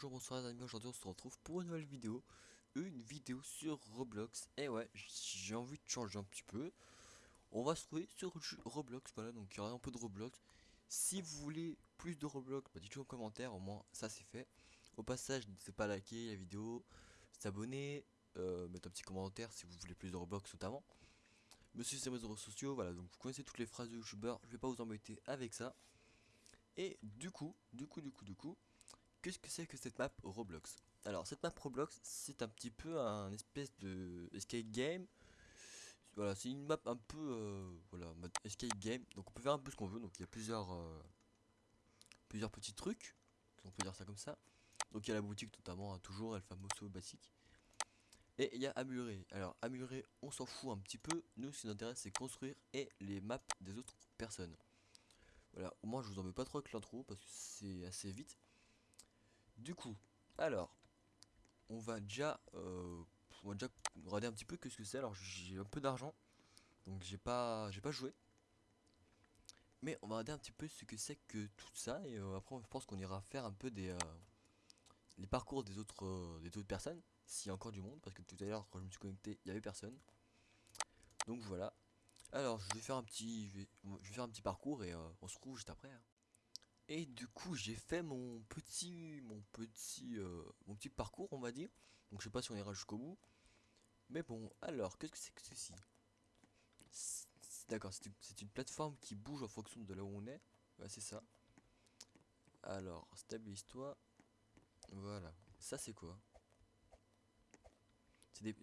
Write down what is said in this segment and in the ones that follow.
bonjour, bonsoir les amis, aujourd'hui on se retrouve pour une nouvelle vidéo Une vidéo sur Roblox Et ouais, j'ai envie de changer un petit peu. On va se trouver sur Roblox, voilà, donc il y aura un peu de Roblox. Si vous voulez plus de Roblox, bah dites-le en commentaire, au moins ça c'est fait. Au passage, n'hésitez pas à liker la vidéo, s'abonner, euh, mettre un petit commentaire si vous voulez plus de Roblox notamment. Monsieur sur mes réseaux sociaux, voilà, donc vous connaissez toutes les phrases de youtubeur, je vais pas vous embêter avec ça. Et du coup, du coup, du coup, du coup, Qu'est-ce que c'est que cette map Roblox? Alors cette map Roblox c'est un petit peu un espèce de escape game Voilà c'est une map un peu euh, voilà mode escape game Donc on peut faire un peu ce qu'on veut donc il y a plusieurs euh, Plusieurs petits trucs On peut dire ça comme ça Donc il y a la boutique notamment hein, toujours El Famoso basique et il y a améliorer. Alors améliorer, on s'en fout un petit peu. Nous, ce qui nous intéresse, c'est construire et les maps des autres personnes. Voilà, au moins je vous en veux pas trop avec l'intro parce que c'est assez vite. Du coup, alors, on va déjà, euh, on va déjà regarder un petit peu ce que c'est. Alors, j'ai un peu d'argent, donc j'ai pas, j'ai pas joué. Mais on va regarder un petit peu ce que c'est que tout ça et euh, après, je pense qu'on ira faire un peu des, euh, les parcours des autres, des autres personnes, s'il y a encore du monde, parce que tout à l'heure quand je me suis connecté, il y avait personne. Donc voilà. Alors, je vais faire un petit, je vais, faire un petit parcours et on se retrouve juste après. Hein. Et du coup j'ai fait mon petit mon petit euh, mon petit parcours on va dire. Donc je sais pas si on ira jusqu'au bout. Mais bon, alors qu'est-ce que c'est que ceci? D'accord, c'est une plateforme qui bouge en fonction de là où on est. Ouais, c'est ça. Alors, stabilise-toi. Voilà. Ça c'est quoi?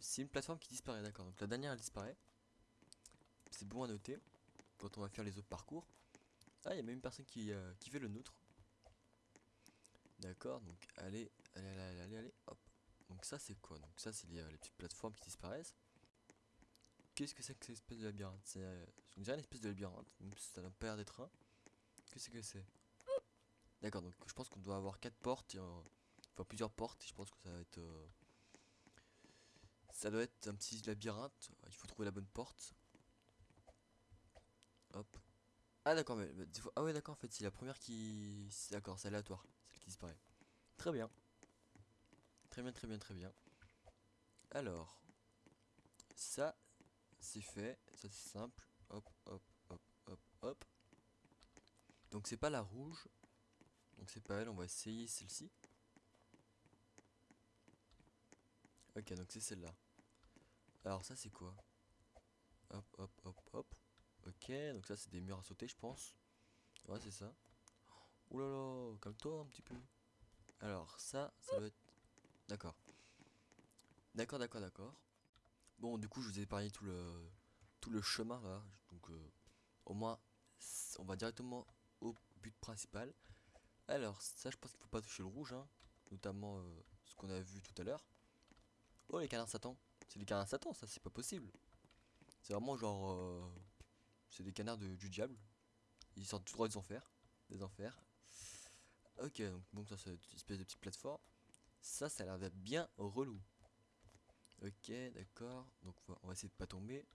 C'est une plateforme qui disparaît, d'accord. Donc la dernière elle disparaît. C'est bon à noter quand on va faire les autres parcours. Ah, il y a même une personne qui, euh, qui fait le nôtre. D'accord, donc allez, allez, allez, allez, allez, hop. Donc ça c'est quoi? Donc ça c'est les, euh, les, petites plateformes qui disparaissent. Qu'est-ce que c'est que cette espèce de labyrinthe? C'est euh, une espèce de labyrinthe, même si ça n'a pas l'air d'être un. Qu'est-ce que c'est? D'accord, donc je pense qu'on doit avoir quatre portes, euh, enfin plusieurs portes, et je pense que ça va être... ça doit être un petit labyrinthe, il faut trouver la bonne porte. Hop, ah d'accord, mais, ah ouais d'accord en fait c'est la première qui, d'accord c'est aléatoire, celle qui disparaît. Très bien, très bien, très bien, très bien. Alors, ça c'est fait, ça c'est simple. Hop, hop, hop, hop, hop. Donc c'est pas la rouge, donc c'est pas elle. On va essayer celle-ci. Ok, donc c'est celle-là. Alors ça c'est quoi? Hop, hop, hop, hop. Ok, donc ça c'est des murs à sauter, je pense. Ouais, c'est ça. Ouh là là, calme-toi un petit peu. Alors, ça, ça doit être... D'accord. D'accord, d'accord, d'accord. Bon, du coup, je vous ai parlé tout le tout le chemin là. Donc, euh, au moins, on va directement au but principal. Alors, ça, je pense qu'il faut pas toucher le rouge, hein. Notamment euh, ce qu'on a vu tout à l'heure. Oh, les canards Satan. C'est des canards Satan, ça, c'est pas possible. C'est vraiment genre... Euh, c'est des canards de, du diable. Ils sortent tout droit des enfers. Des enfers. Ok, donc bon, ça c'est une espèce de petite plateforme. Ça, ça a l'air bien relou. Ok, d'accord. Donc on va essayer de pas tomber.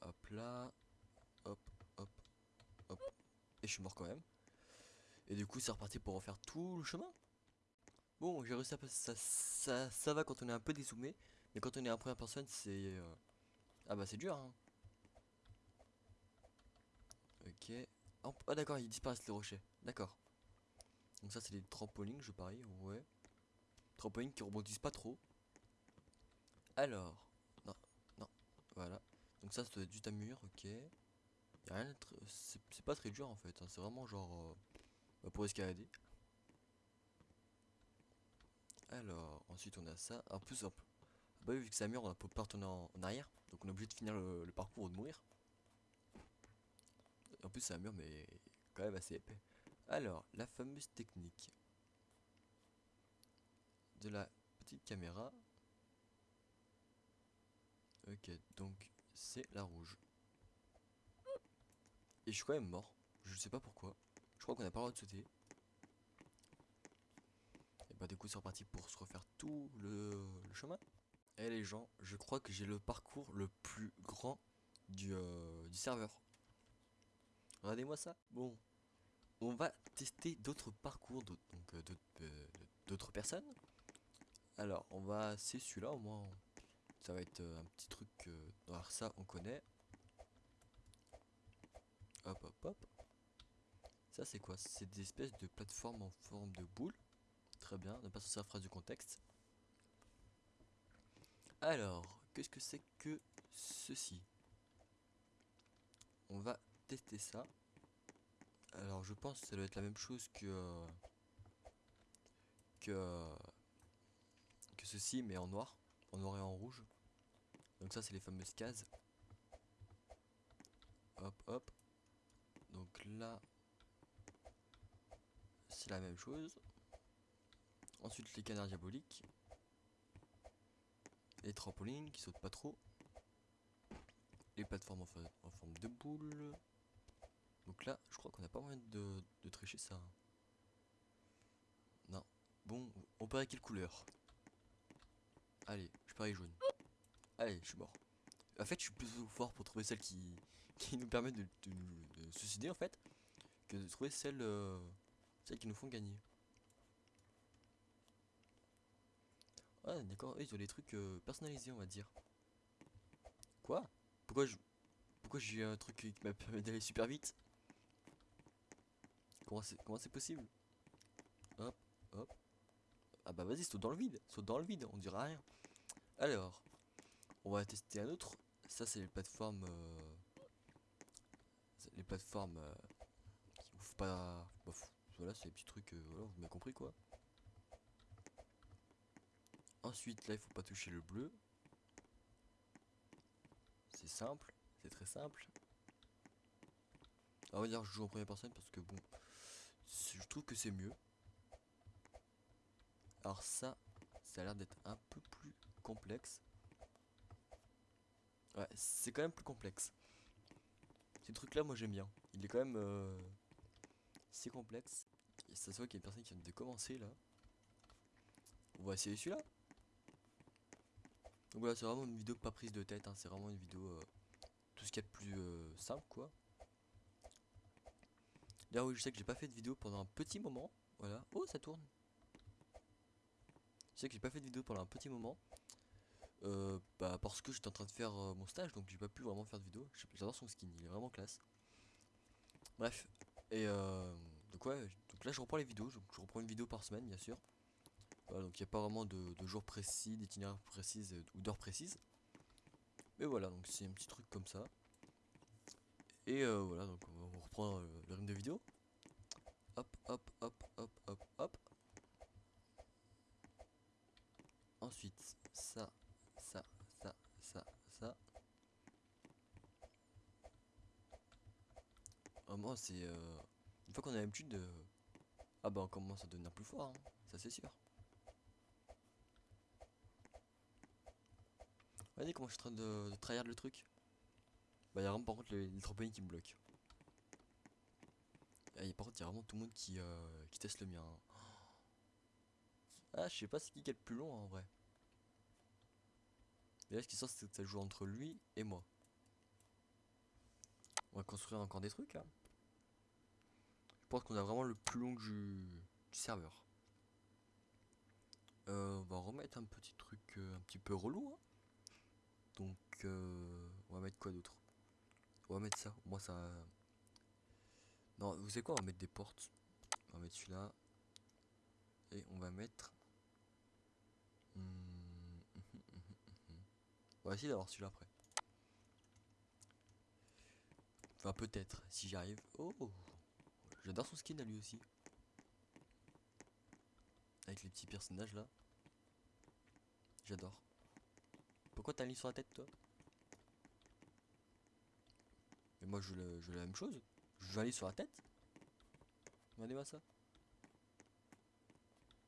Hop là. Hop, hop, hop. Et je suis mort quand même. Et du coup, c'est reparti pour refaire tout le chemin. Bon, j'ai réussi à passer ça, ça. Ça va quand on est un peu dézoomé. Mais quand on est en première personne, c'est... Euh, ah bah c'est dur, hein. Ok. Oh, ah d'accord, ils disparaissent les rochers. D'accord. Donc ça c'est des trampolines, je parie. Ouais. Trampolines qui rebondissent pas trop. Alors. Non, non. Voilà. Donc ça c'est juste un mur, ok. Y'a rien C'est pas très dur en fait. Hein. C'est vraiment genre... Euh, bah, pour escalader. Alors, ensuite on a ça. En plus, hop. Bah vu que c'est un mur, on peut pas retourner en, arrière. Donc on est obligé de finir le, le parcours ou de mourir. En plus, c'est un mur, mais quand même assez épais. Alors, la fameuse technique de la petite caméra. Ok, donc c'est la rouge. Et je suis quand même mort. Je sais pas pourquoi. Je crois qu'on a pas le droit de sauter. Et bah du coup c'est reparti pour se refaire tout le, chemin. Et les gens, je crois que j'ai le parcours le plus grand du, euh, du serveur. Regardez-moi ça. Bon. on va tester d'autres parcours, euh, euh, d'autres personnes. Alors, on va, c'est celui-là au moins. Ça va être euh, un petit truc. alors ça, on connaît. Hop, hop, hop. Ça, c'est quoi? C'est des espèces de plateformes en forme de boule. Très bien, ne pas sortir la phrase du contexte. Alors, qu'est-ce que c'est que ceci? On va tester ça. Alors, je pense que ça doit être la même chose que euh, que euh, que ceci, mais en noir, en noir et en rouge. Donc ça, c'est les fameuses cases. Hop, hop. Donc là, c'est la même chose. Ensuite, les canards diaboliques. Les trampolines qui sautent pas trop. Les plateformes en, en forme de boule. Donc là, je crois qu'on n'a pas moyen de, de tricher ça. Non. Bon, on parie quelle couleur Allez, je parie jaune. Allez, je suis mort. En fait, je suis plus fort pour trouver celle qui, qui nous permet de, de de suicider en fait, que de trouver celles, euh, celles qui nous font gagner. Ouais, d'accord, ils ont des trucs euh, personnalisés, on va dire. Quoi? Pourquoi je... Pourquoi j'ai un truc qui m'a permis d'aller super vite? Comment c'est possible? Hop, hop. Ah bah vas-y, saute dans le vide, saute dans le vide, on dira rien. Alors, on va tester un autre. Ça, c'est les plateformes... euh, les plateformes... euh, qui ouvrent pas... bah, voilà, c'est les petits trucs... euh, voilà, vous m'avez compris quoi. Ensuite, là, il faut pas toucher le bleu. C'est simple, c'est très simple. Ah, on va dire je joue en première personne parce que bon, je trouve que c'est mieux. Alors ça, ça a l'air d'être un peu plus complexe. Ouais, c'est quand même plus complexe. Ces trucs-là, moi j'aime bien. Il est quand même, euh, c'est complexe. Et ça se voit qu'il y a une personne qui vient de commencer là. On va essayer celui-là. Donc voilà, c'est vraiment une vidéo pas prise de tête, hein, c'est vraiment une vidéo euh, tout ce qu'il y a de plus euh, simple quoi. D'ailleurs oui, je sais que j'ai pas fait de vidéo pendant un petit moment, voilà. Oh, ça tourne. Je sais que j'ai pas fait de vidéo pendant un petit moment. Euh, bah parce que j'étais en train de faire euh, mon stage, donc j'ai pas pu vraiment faire de vidéo. J'adore son skin, il est vraiment classe. Bref, et euh, donc ouais, donc là je reprends les vidéos, donc je reprends une vidéo par semaine bien sûr. Voilà, donc il n'y a pas vraiment de, de jours précis, d'itinéraires précises euh, ou d'heures précises. Mais voilà, donc c'est un petit truc comme ça. Et euh, voilà, donc on, reprend euh, le rythme de vidéo. Hop, hop, hop, hop, hop, hop. Ensuite, ça, ça, ça, ça, ça. Vraiment, c'est... euh, Une fois qu'on a l'habitude de... Ah bah on commence à devenir plus fort, hein, ça c'est sûr. Regardez comment je suis en train de, de tryhard le truc? Bah y'a vraiment par contre les, les trampolines qui me bloquent. Y a- par contre y'a vraiment tout le monde qui, euh, qui teste le mien. hein. Ah je sais pas c'est qui qui est le plus long en vrai. Et là ce qui sort c'est que ça joue entre lui et moi. On va construire encore des trucs hein. Je pense qu'on a vraiment le plus long du, du serveur. Euh, on va remettre un petit truc euh, un petit peu relou. hein. Donc euh, on va mettre quoi d'autre? On va mettre ça. Moi ça. Non, vous savez quoi On va mettre des portes. On va mettre celui-là. Et on va mettre. Hmm, hum, hum. On va essayer d'avoir celui-là après. Enfin peut-être, si j'y arrive. Oh J'adore son skin à lui aussi. Avec les petits personnages là. J'adore. Pourquoi t'as un lit sur la tête toi? Mais moi je veux, la même chose. Je un lit sur la tête. Regardez-moi ça.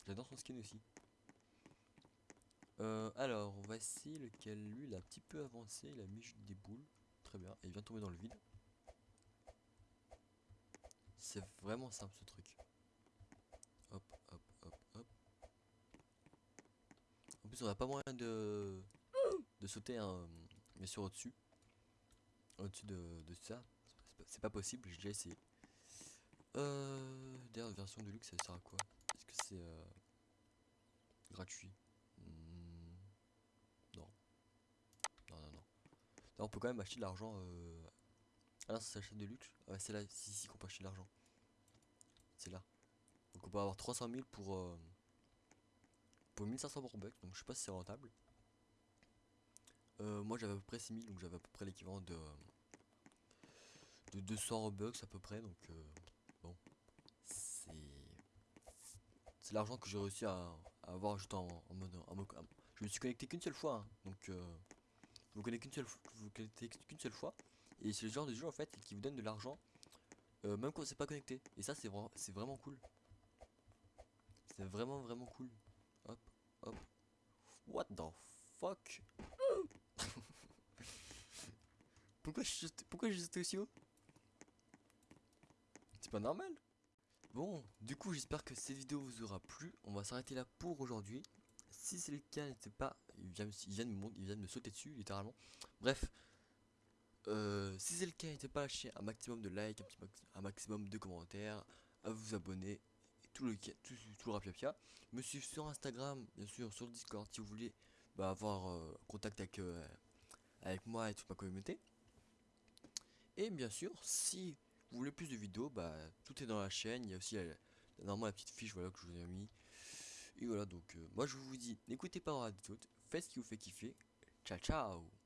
J'adore son skin aussi. Euh, alors, on va essayer lequel lui il a un petit peu avancé, il a mis des boules. Très bien, et il vient tomber dans le vide. C'est vraiment simple ce truc. Hop, hop, hop, hop. En plus, on n'a pas moyen de, de sauter hein, bien sûr au-dessus. Au-dessus de, ça. C'est pas- possible, j'ai déjà essayé. Euh, d'ailleurs, version de luxe, ça sert à quoi? Est-ce que c'est euh, gratuit? Hmm, Non. Non, non, non. On peut quand même acheter de l'argent. Euh... Ah non, ça s'achète de luxe. C'est là, c'est ici qu'on peut acheter de l'argent. C'est là. Donc on peut avoir 300 000 pour, euh, pour 1500 Robux. Donc je sais pas si c'est rentable. Euh, moi j'avais à peu près 6000 donc j'avais à peu près l'équivalent de, de 200 Robux à peu près. Donc euh, bon, c'est c'est l'argent que j'ai réussi à, avoir juste en, mode, en Je me suis connecté qu'une seule fois. hein, donc euh, vous connectez qu'une seule, vous connectez qu'une seule fois. Et c'est le genre de jeu en fait qui vous donne de l'argent euh, même quand c'est pas connecté. Et ça c'est vraiment c'est vraiment cool. C'est vraiment vraiment cool. Hop, hop. What the fuck? Pourquoi je pourquoi aussi haut? C'est pas normal. Bon, du coup j'espère que cette vidéo vous aura plu. On va s'arrêter là pour aujourd'hui. Si c'est le cas, n'hésitez pas. Il vient, de me, il vient de sauter dessus littéralement. Bref. Euh, si c'est le cas, n'hésitez pas à lâcher un maximum de likes, un, maximum de commentaires, à vous abonner, tout le, tout, tout le rapia Me suivre sur Instagram, bien sûr, sur Discord, si vous voulez bah, avoir euh, contact avec, euh, avec moi et toute ma communauté. Et bien sûr, si vous voulez plus de vidéos, bah, tout est dans la chaîne. Il y a aussi la, la- normalement la petite fiche voilà, que je vous ai mis. Et voilà, donc euh, moi je vous dis, n'écoutez pas Radio faites ce qui vous fait kiffer. Ciao ciao